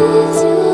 is you